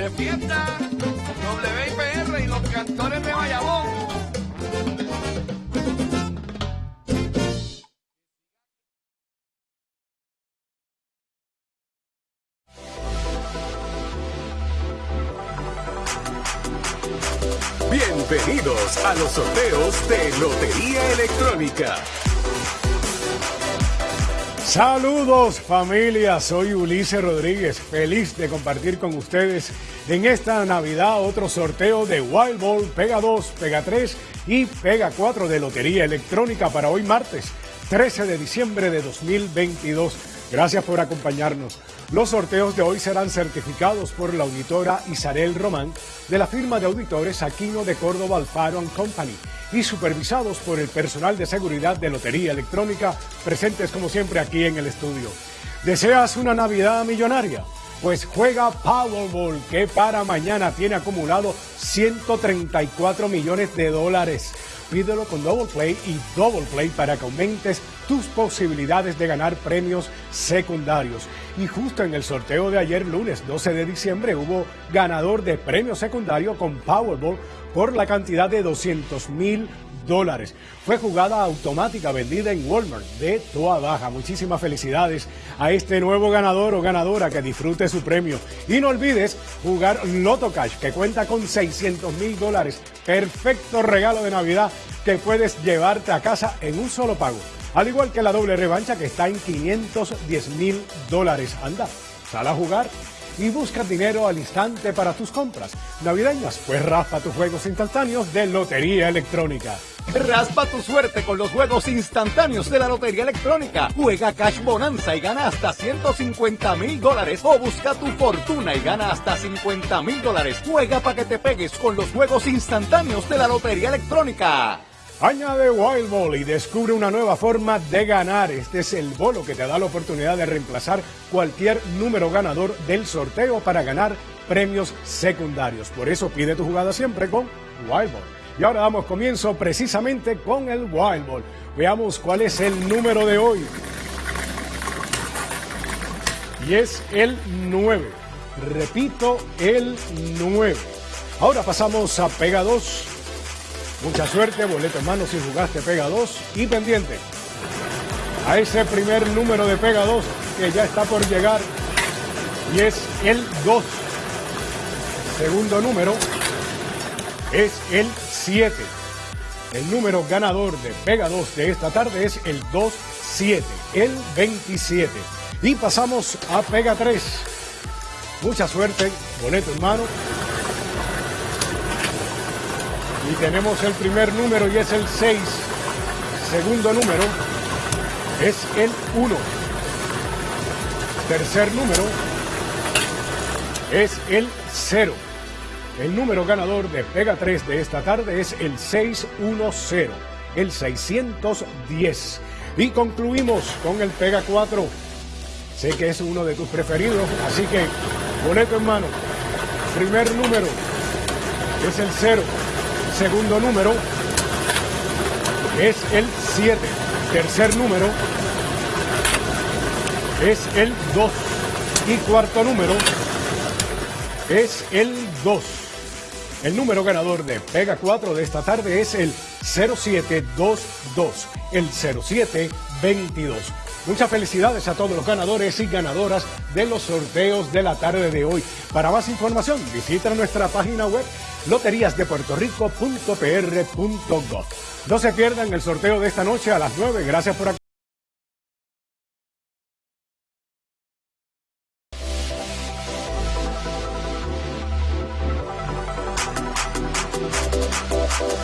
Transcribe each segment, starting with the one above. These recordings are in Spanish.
de fiesta, WIPR y los cantores de Bayamón. Bienvenidos a los sorteos de Lotería Electrónica. Saludos familia, soy Ulises Rodríguez, feliz de compartir con ustedes en esta Navidad otro sorteo de Wild Ball, Pega 2, Pega 3 y Pega 4 de Lotería Electrónica para hoy martes 13 de diciembre de 2022. Gracias por acompañarnos. Los sorteos de hoy serán certificados por la auditora Isabel Román de la firma de auditores Aquino de Córdoba Alfaro Company y supervisados por el personal de seguridad de Lotería Electrónica, presentes como siempre aquí en el estudio. ¿Deseas una Navidad millonaria? Pues juega Powerball, que para mañana tiene acumulado 134 millones de dólares. Pídelo con Double Play y Double Play para que aumentes tus posibilidades de ganar premios secundarios. Y justo en el sorteo de ayer, lunes 12 de diciembre, hubo ganador de premio secundario con Powerball por la cantidad de 200 mil dólares. Fue jugada automática vendida en Walmart de toda baja. Muchísimas felicidades a este nuevo ganador o ganadora que disfrute su premio. Y no olvides jugar Loto Cash que cuenta con 600 mil dólares. Perfecto regalo de Navidad que puedes llevarte a casa en un solo pago. Al igual que la doble revancha que está en 510 mil dólares. Anda, sal a jugar y busca dinero al instante para tus compras navideñas, pues raspa tus juegos instantáneos de Lotería Electrónica. Raspa tu suerte con los juegos instantáneos de la Lotería Electrónica. Juega Cash Bonanza y gana hasta 150 mil dólares. O busca tu fortuna y gana hasta 50 mil dólares. Juega para que te pegues con los juegos instantáneos de la Lotería Electrónica. Añade Wild Ball y descubre una nueva forma de ganar. Este es el bolo que te da la oportunidad de reemplazar cualquier número ganador del sorteo para ganar premios secundarios. Por eso pide tu jugada siempre con Wild Ball. Y ahora damos comienzo precisamente con el Wild Ball. Veamos cuál es el número de hoy. Y es el 9. Repito, el 9. Ahora pasamos a Pega 2 Mucha suerte, boleto en mano si jugaste Pega 2 y pendiente a ese primer número de Pega 2 que ya está por llegar y es el 2. Segundo número es el 7. El número ganador de Pega 2 de esta tarde es el 2-7, el 27. Y pasamos a Pega 3. Mucha suerte, boleto en mano y tenemos el primer número y es el 6. Segundo número es el 1. Tercer número es el 0. El número ganador de Pega 3 de esta tarde es el 610, el 610. Y concluimos con el Pega 4. Sé que es uno de tus preferidos, así que boleto en mano. Primer número es el 0. Segundo número es el 7. Tercer número es el 2. Y cuarto número es el 2. El número ganador de Pega 4 de esta tarde es el 0722, el 0722. Muchas felicidades a todos los ganadores y ganadoras de los sorteos de la tarde de hoy. Para más información, visita nuestra página web loteriasdepuertorico.pr.gov. No se pierdan el sorteo de esta noche a las 9. Gracias por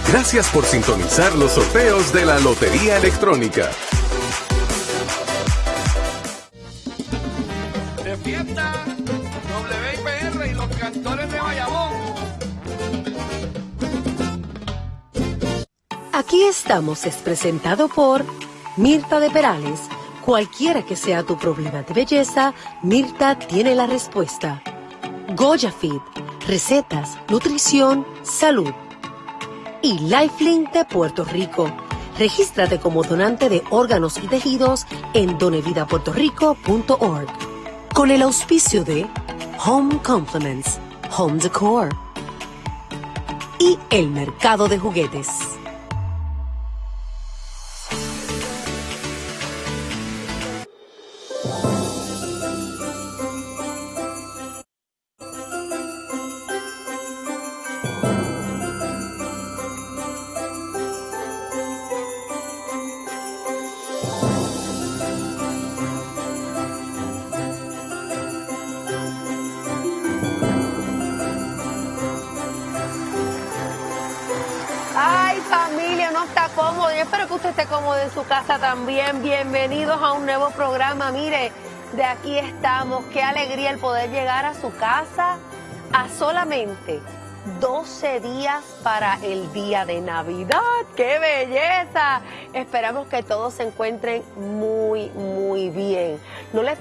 Gracias por sintonizar los sorteos de la Lotería Electrónica. De fiesta, WIPR y los cantores de Bayamón. Aquí estamos es presentado por Mirta de Perales. Cualquiera que sea tu problema de belleza, Mirta tiene la respuesta. Goya Fit, recetas, nutrición, salud. Y Lifelink de Puerto Rico. Regístrate como donante de órganos y tejidos en donevidapuertorico.org. Con el auspicio de Home Compliments Home Decor y el mercado de juguetes. Ay, familia, no está cómodo. Yo espero que usted esté cómodo en su casa también. Bienvenidos a un nuevo programa. Mire, de aquí estamos. Qué alegría el poder llegar a su casa a solamente 12 días para el día de Navidad. ¡Qué belleza! Esperamos que todos se encuentren muy, muy bien. No les